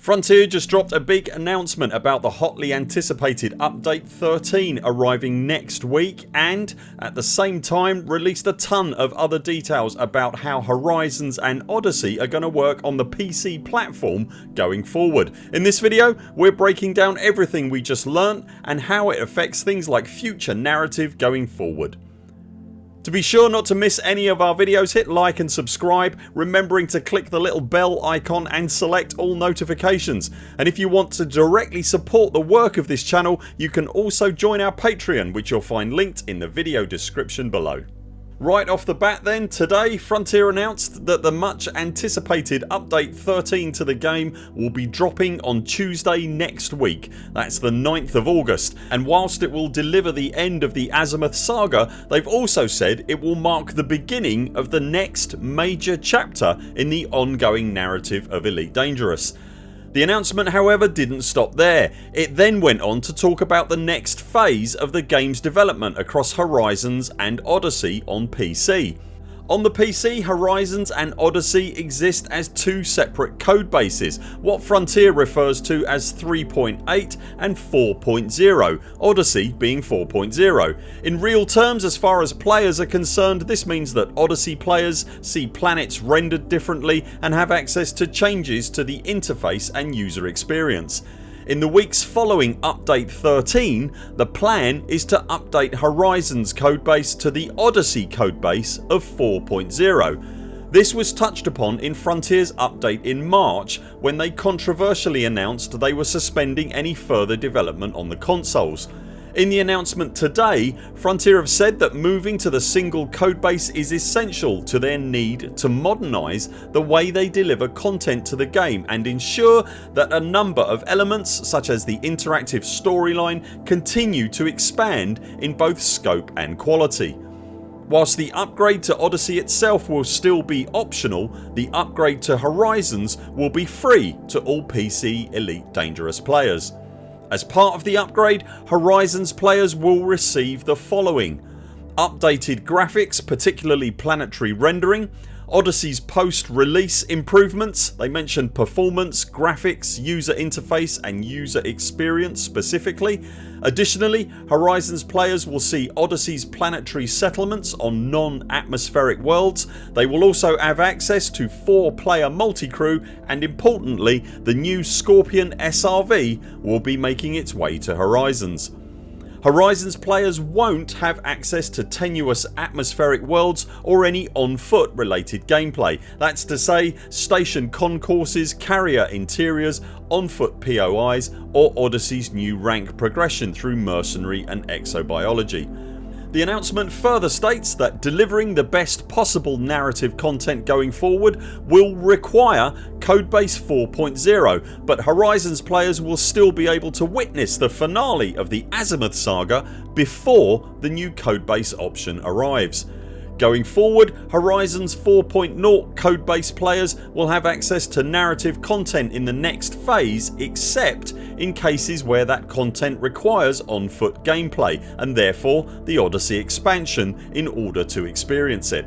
Frontier just dropped a big announcement about the hotly anticipated update 13 arriving next week and at the same time released a ton of other details about how Horizons and Odyssey are going to work on the PC platform going forward. In this video we're breaking down everything we just learnt and how it affects things like future narrative going forward. To be sure not to miss any of our videos hit like and subscribe remembering to click the little bell icon and select all notifications and if you want to directly support the work of this channel you can also join our Patreon which you'll find linked in the video description below. Right off the bat then today Frontier announced that the much anticipated update 13 to the game will be dropping on Tuesday next week that's the 9th of August and whilst it will deliver the end of the Azimuth saga they've also said it will mark the beginning of the next major chapter in the ongoing narrative of Elite Dangerous. The announcement however didn't stop there. It then went on to talk about the next phase of the games development across Horizons and Odyssey on PC. On the PC Horizons and Odyssey exist as two separate codebases what Frontier refers to as 3.8 and 4.0 Odyssey being 4.0. In real terms as far as players are concerned this means that Odyssey players see planets rendered differently and have access to changes to the interface and user experience. In the weeks following update 13 the plan is to update Horizons codebase to the Odyssey codebase of 4.0. This was touched upon in Frontiers update in March when they controversially announced they were suspending any further development on the consoles. In the announcement today Frontier have said that moving to the single codebase is essential to their need to modernise the way they deliver content to the game and ensure that a number of elements such as the interactive storyline continue to expand in both scope and quality. Whilst the upgrade to Odyssey itself will still be optional the upgrade to Horizons will be free to all PC Elite Dangerous players. As part of the upgrade Horizons players will receive the following. Updated graphics particularly planetary rendering Odyssey's post release improvements. They mentioned performance, graphics, user interface and user experience specifically. Additionally Horizons players will see Odyssey's planetary settlements on non-atmospheric worlds. They will also have access to 4 player multi-crew and importantly the new Scorpion SRV will be making its way to Horizons. Horizons players won't have access to tenuous atmospheric worlds or any on foot related gameplay. That's to say station concourses, carrier interiors, on foot POIs or Odyssey's new rank progression through mercenary and exobiology. The announcement further states that delivering the best possible narrative content going forward will require Codebase 4.0 but Horizons players will still be able to witness the finale of the Azimuth saga before the new codebase option arrives. Going forward Horizons 4.0 codebase players will have access to narrative content in the next phase except in cases where that content requires on foot gameplay and therefore the Odyssey expansion in order to experience it.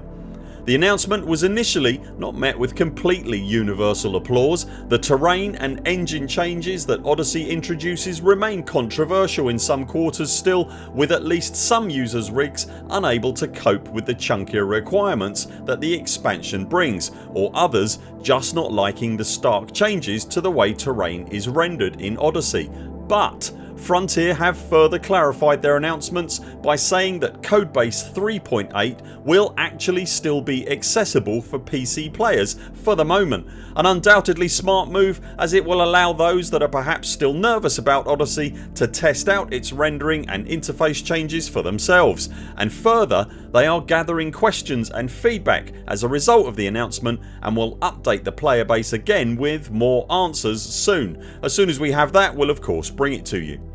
The announcement was initially not met with completely universal applause. The terrain and engine changes that Odyssey introduces remain controversial in some quarters still with at least some users rigs unable to cope with the chunkier requirements that the expansion brings or others just not liking the stark changes to the way terrain is rendered in Odyssey. But Frontier have further clarified their announcements by saying that Codebase 3.8 will actually still be accessible for PC players for the moment. An undoubtedly smart move as it will allow those that are perhaps still nervous about Odyssey to test out its rendering and interface changes for themselves and further they are gathering questions and feedback as a result of the announcement and will update the player base again with more answers soon. As soon as we have that we'll of course bring it to you.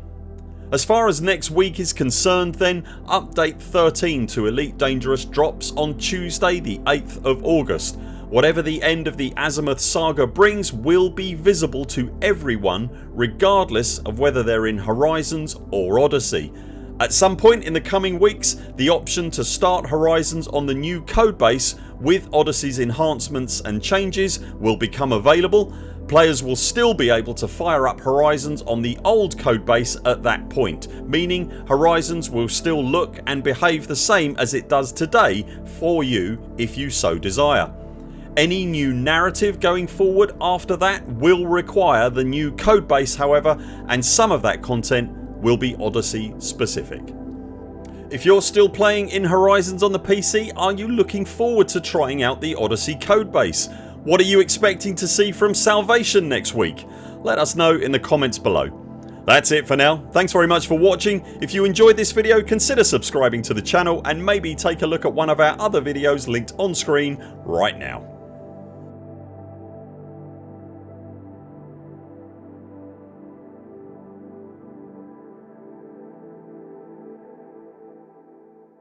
As far as next week is concerned then update 13 to Elite Dangerous drops on Tuesday the 8th of August. Whatever the end of the Azimuth saga brings will be visible to everyone regardless of whether they're in Horizons or Odyssey. At some point in the coming weeks the option to start Horizons on the new codebase with Odyssey's enhancements and changes will become available Players will still be able to fire up Horizons on the old codebase at that point meaning Horizons will still look and behave the same as it does today for you if you so desire. Any new narrative going forward after that will require the new codebase however and some of that content will be Odyssey specific. If you're still playing in Horizons on the PC are you looking forward to trying out the Odyssey codebase? What are you expecting to see from Salvation next week? Let us know in the comments below. That's it for now. Thanks very much for watching. If you enjoyed this video consider subscribing to the channel and maybe take a look at one of our other videos linked on screen right now.